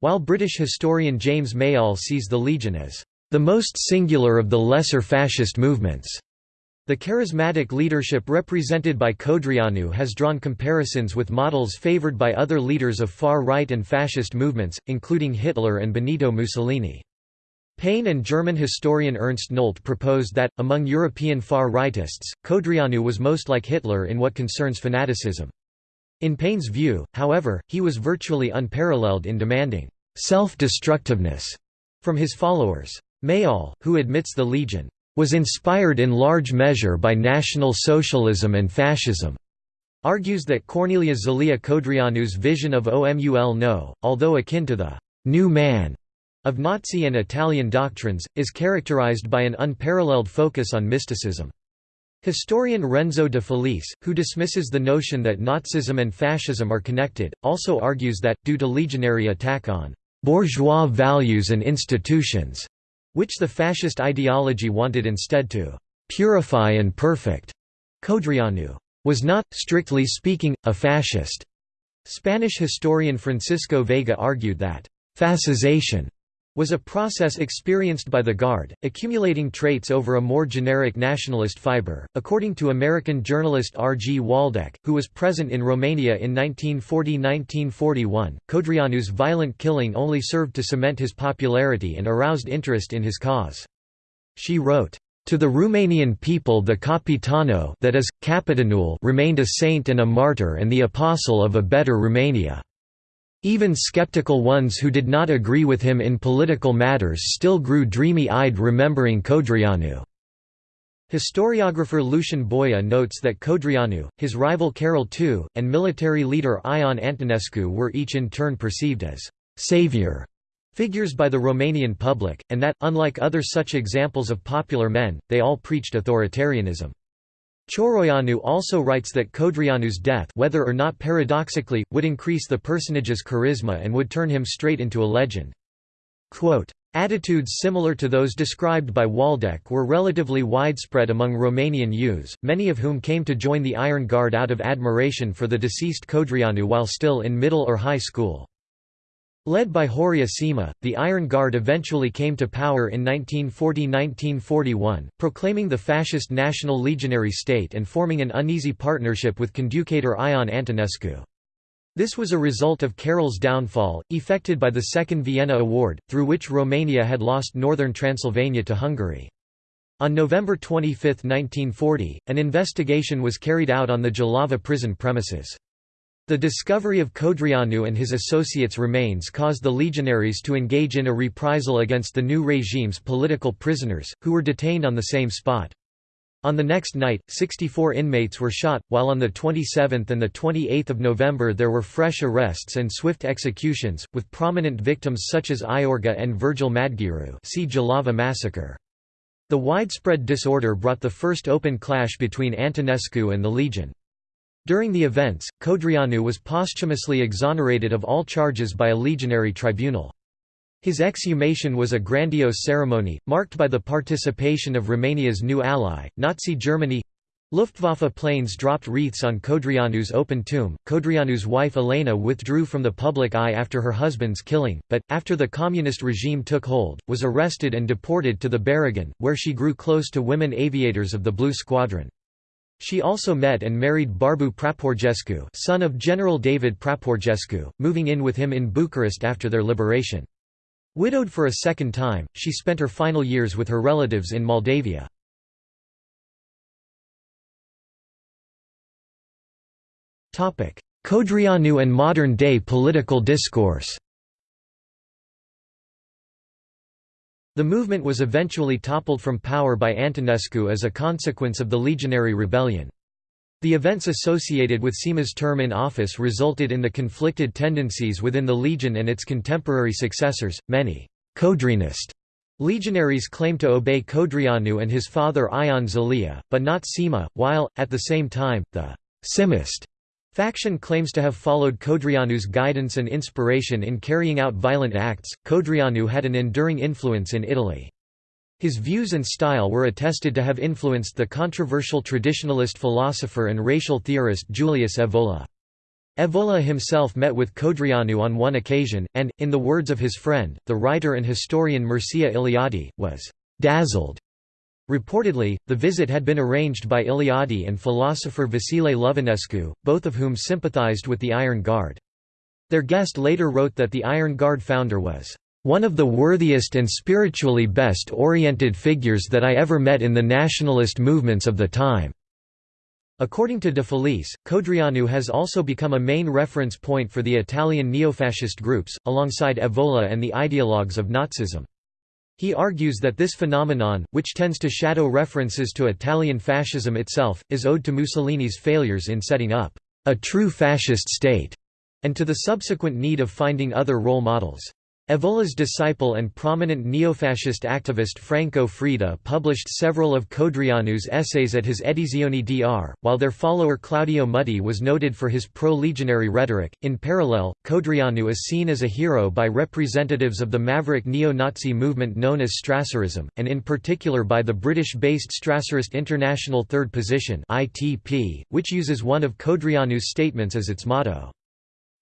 while British historian James Mayall sees the Legion as the most singular of the lesser fascist movements. The charismatic leadership represented by Codreanu has drawn comparisons with models favoured by other leaders of far-right and fascist movements, including Hitler and Benito Mussolini. Payne and German historian Ernst Nolte proposed that, among European far-rightists, Codreanu was most like Hitler in what concerns fanaticism. In Payne's view, however, he was virtually unparalleled in demanding self-destructiveness from his followers. Mayall, who admits the Legion was inspired in large measure by National Socialism and Fascism, argues that Corneliu Zelea Codreanu's vision of OMUL nou, although akin to the «new man» of Nazi and Italian doctrines, is characterized by an unparalleled focus on mysticism. Historian Renzo de Felice, who dismisses the notion that Nazism and fascism are connected, also argues that, due to legionary attack on «bourgeois values and institutions», which the fascist ideology wanted instead to «purify and perfect», Codreanu was not, strictly speaking, a fascist. Spanish historian Francisco Veiga argued that «fascization» was a process experienced by the Guard, accumulating traits over a more generic nationalist fiber. According to American journalist R. G. Waldeck, who was present in Romania in 1940–1941, Codreanu's violent killing only served to cement his popularity and aroused interest in his cause. She wrote, to the Romanian people the Capitano that is, Capitanul remained a saint and a martyr and the apostle of a better Romania. Even skeptical ones who did not agree with him in political matters still grew dreamy-eyed remembering Codreanu. Historiographer Lucian Boia notes that Codreanu, his rival Carol II, and military leader Ion Antonescu were each in turn perceived as «savior» figures by the Romanian public, and that, unlike other such examples of popular men, they all preached authoritarianism. Cioroianu also writes that Codreanu's death whether or not paradoxically, would increase the personage's charisma and would turn him straight into a legend. Quote, Attitudes similar to those described by Waldeck were relatively widespread among Romanian youths, many of whom came to join the Iron Guard out of admiration for the deceased Codreanu while still in middle or high school. Led by Horia Sima, the Iron Guard eventually came to power in 1940–1941, proclaiming the fascist National Legionary State and forming an uneasy partnership with conducator Ion Antonescu. This was a result of Carol's downfall, effected by the Second Vienna Award, through which Romania had lost northern Transylvania to Hungary. On November 25, 1940, an investigation was carried out on the Jilava prison premises. The discovery of Codreanu and his associates' remains caused the legionaries to engage in a reprisal against the new regime's political prisoners, who were detained on the same spot. On the next night, 64 inmates were shot, while on the 27th and 28th of November there were fresh arrests and swift executions, with prominent victims such as Iorga and Virgil Madgearu see Jilava massacre. The widespread disorder brought the first open clash between Antonescu and the Legion. During the events, Codreanu was posthumously exonerated of all charges by a legionary tribunal. His exhumation was a grandiose ceremony, marked by the participation of Romania's new ally, Nazi Germany. Luftwaffe planes dropped wreaths on Codreanu's open tomb. Codreanu's wife Elena withdrew from the public eye after her husband's killing, but, after the communist regime took hold, was arrested and deported to the Bărăgan, where she grew close to women aviators of the Blue Squadron. She also met and married Barbu Praporgescu son of General David Praporgescu, moving in with him in Bucharest after their liberation. Widowed for a second time, she spent her final years with her relatives in Moldavia. Codreanu and modern-day political discourse The movement was eventually toppled from power by Antonescu as a consequence of the legionary rebellion. The events associated with Sima's term in office resulted in the conflicted tendencies within the legion and its contemporary successors. Many Codreanist legionaries claimed to obey Codreanu and his father Ion Zelea, but not Sima, while, at the same time, the Simist Faction claims to have followed Codreanu's guidance and inspiration in carrying out violent acts. Codreanu had an enduring influence in Italy. His views and style were attested to have influenced the controversial traditionalist philosopher and racial theorist Julius Evola. Evola himself met with Codreanu on one occasion, and, in the words of his friend, the writer and historian Mircea Eliade, was «dazzled» Reportedly, the visit had been arranged by Eliade and philosopher Vasile Lovinescu, both of whom sympathized with the Iron Guard. Their guest later wrote that the Iron Guard founder was one of the worthiest and spiritually best oriented figures that I ever met in the nationalist movements of the time." According to De Felice, Codreanu has also become a main reference point for the Italian neofascist groups, alongside Evola and the ideologues of Nazism. He argues that this phenomenon, which tends to shadow references to Italian fascism itself, is owed to Mussolini's failures in setting up a true fascist state, and to the subsequent need of finding other role models. Evola's disciple and prominent neofascist activist Franco Freda published several of Codreanu's essays at his Edizioni dr, while their follower Claudio Mutti was noted for his pro-legionary rhetoric. In parallel, Codreanu is seen as a hero by representatives of the maverick neo-Nazi movement known as Strasserism, and in particular by the British-based Strasserist International Third Position (ITP), which uses one of Codreanu's statements as its motto.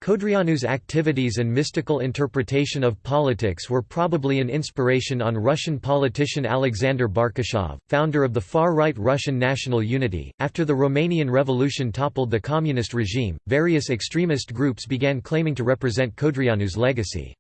Codreanu's activities and mystical interpretation of politics were probably an inspiration on Russian politician Alexander Barkashov, founder of the far-right Russian National Unity. After the Romanian Revolution toppled the communist regime, various extremist groups began claiming to represent Codreanu's legacy.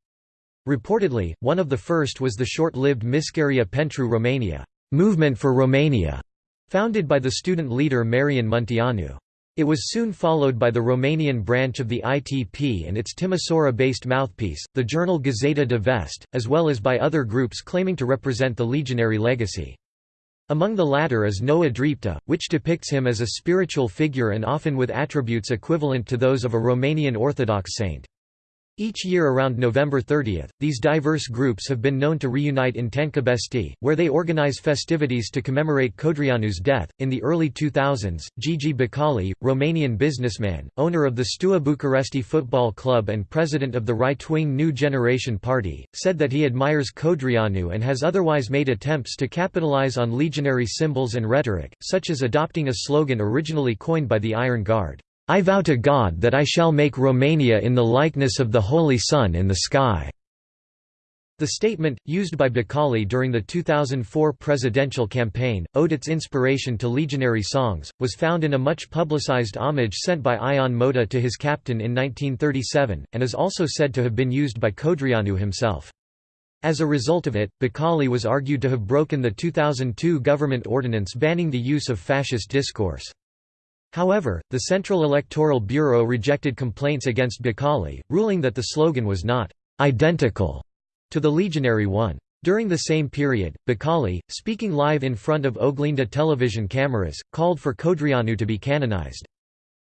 Reportedly, one of the first was the short-lived Mișcarea pentru Romania, Movement for Romania, founded by the student leader Marian Munteanu. It was soon followed by the Romanian branch of the ITP and its Timisoara-based mouthpiece, the journal Gazeta de Vest, as well as by other groups claiming to represent the legionary legacy. Among the latter is Noua Dreaptă, which depicts him as a spiritual figure and often with attributes equivalent to those of a Romanian Orthodox saint. Each year around November 30, these diverse groups have been known to reunite in Tâncăbești, where they organize festivities to commemorate Codreanu's death. In the early 2000s, Gigi Becali, Romanian businessman, owner of the Steaua Bucuresti Football Club and president of the right wing New Generation Party, said that he admires Codreanu and has otherwise made attempts to capitalize on legionary symbols and rhetoric, such as adopting a slogan originally coined by the Iron Guard. I vow to God that I shall make Romania in the likeness of the Holy Sun in the sky." The statement, used by Becali during the 2004 presidential campaign, owed its inspiration to legionary songs, was found in a much publicized homage sent by Ion Mota to his captain in 1937, and is also said to have been used by Codreanu himself. As a result of it, Becali was argued to have broken the 2002 government ordinance banning the use of fascist discourse. However, the Central Electoral Bureau rejected complaints against Becali, ruling that the slogan was not «identical» to the legionary one. During the same period, Becali, speaking live in front of Oglinda television cameras, called for Codreanu to be canonized.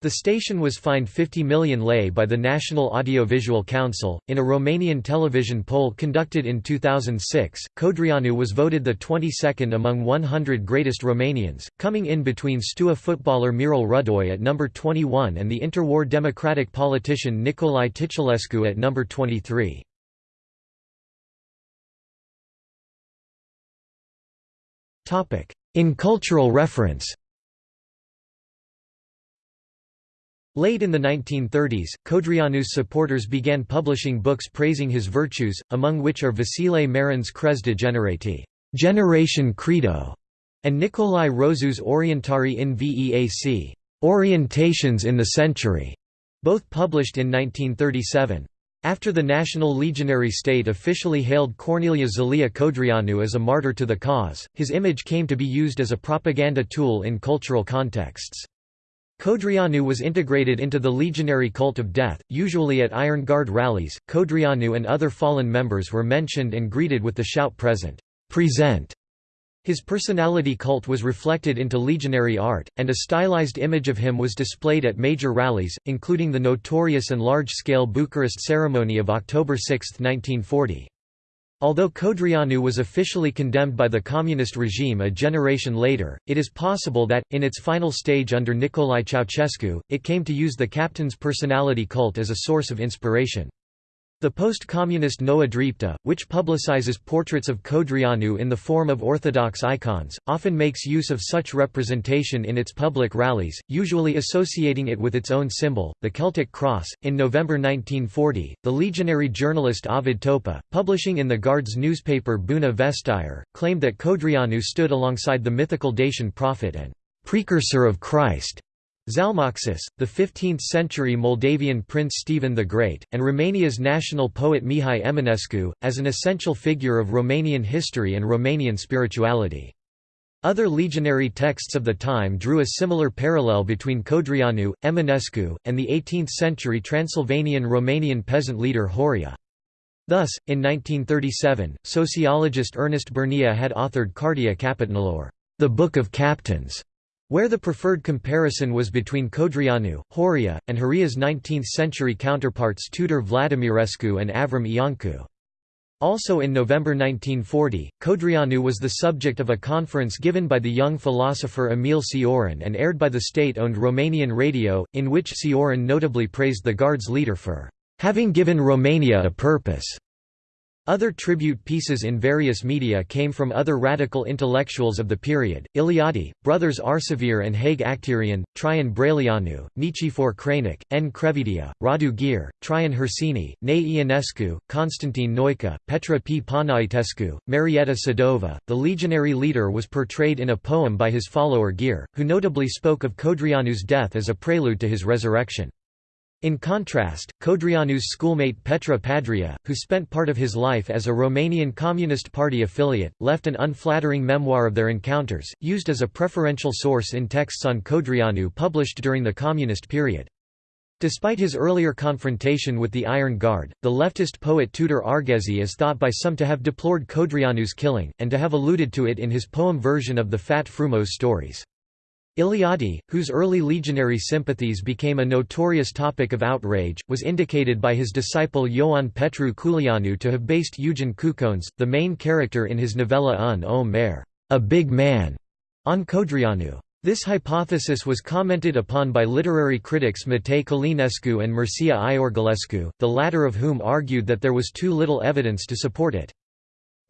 The station was fined 50 million lei by the National Audiovisual Council. In a Romanian television poll conducted in 2006, Codreanu was voted the 22nd among 100 greatest Romanians, coming in between Steaua footballer Mirel Rădoi at number 21 and the interwar democratic politician Nicolae Titulescu at number 23. In cultural reference Late in the 1930s, Codreanu's supporters began publishing books praising his virtues, among which are Vasile Marin's Crez de Generati Generation Credo", and Nicolae Rosu's Orientari in Veac Orientations in the Century, both published in 1937. After the National Legionary State officially hailed Corneliu Zelea Codreanu as a martyr to the cause, his image came to be used as a propaganda tool in cultural contexts. Codreanu was integrated into the legionary cult of death, usually at Iron Guard rallies. Codreanu and other fallen members were mentioned and greeted with the shout present. Present. His personality cult was reflected into legionary art, and a stylized image of him was displayed at major rallies, including the notorious and large-scale Bucharest ceremony of October 6, 1940. Although Codreanu was officially condemned by the communist regime a generation later, it is possible that, in its final stage under Nicolae Ceausescu, it came to use the captain's personality cult as a source of inspiration. The post-communist Noua Dreaptă, which publicizes portraits of Codreanu in the form of orthodox icons, often makes use of such representation in its public rallies, usually associating it with its own symbol, the Celtic cross. In November 1940, the legionary journalist Ovid Topa, publishing in the Guards newspaper Buna Vestire, claimed that Codreanu stood alongside the mythical Dacian prophet and precursor of Christ Zalmoxis, the 15th-century Moldavian Prince Stephen the Great, and Romania's national poet Mihai Eminescu, as an essential figure of Romanian history and Romanian spirituality. Other legionary texts of the time drew a similar parallel between Codreanu, Eminescu, and the 18th-century Transylvanian Romanian peasant leader Horia. Thus, in 1937, sociologist Ernest Bernea had authored Cartea Capitanilor, the Book of Captains, where the preferred comparison was between Codreanu, Horia, and Horia's 19th-century counterparts Tudor Vladimirescu and Avram Iancu. Also in November 1940, Codreanu was the subject of a conference given by the young philosopher Emil Cioran and aired by the state-owned Romanian radio, in which Cioran notably praised the Guards leader for having given Romania a purpose. Other tribute pieces in various media came from other radical intellectuals of the period, Eliade, brothers Arsavir and Haig Acterian, Traian Braileanu, Nichifor Crainic, N. Crevedia, Radu Gyr, Traian Herseni, Nae Ionescu, Constantine Noica, Petre P. Panaitescu, Marietta Sadova. The legionary leader was portrayed in a poem by his follower Gyr, who notably spoke of Codreanu's death as a prelude to his resurrection. In contrast, Codreanu's schoolmate Petre Pandrea, who spent part of his life as a Romanian Communist Party affiliate, left an unflattering memoir of their encounters, used as a preferential source in texts on Codreanu published during the Communist period. Despite his earlier confrontation with the Iron Guard, the leftist poet Tudor Arghezi is thought by some to have deplored Codreanu's killing, and to have alluded to it in his poem version of the Fat Frumos stories. Eliade, whose early legionary sympathies became a notorious topic of outrage, was indicated by his disciple Ioan Petru Culianu to have based Eugen Cucoaneș, the main character in his novella Un om mare, a big man, on Codreanu. This hypothesis was commented upon by literary critics Matei Călinescu and Mircea Iorgulescu, the latter of whom argued that there was too little evidence to support it.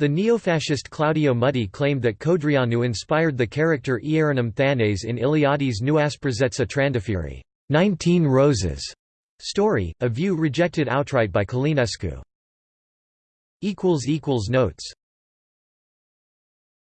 The neofascist Claudio Mutti claimed that Codreanu inspired the character Ieronim Thanase in Eliade's Nouăsprezece Trandafiri 19 Roses story, a view rejected outright by Călinescu. Notes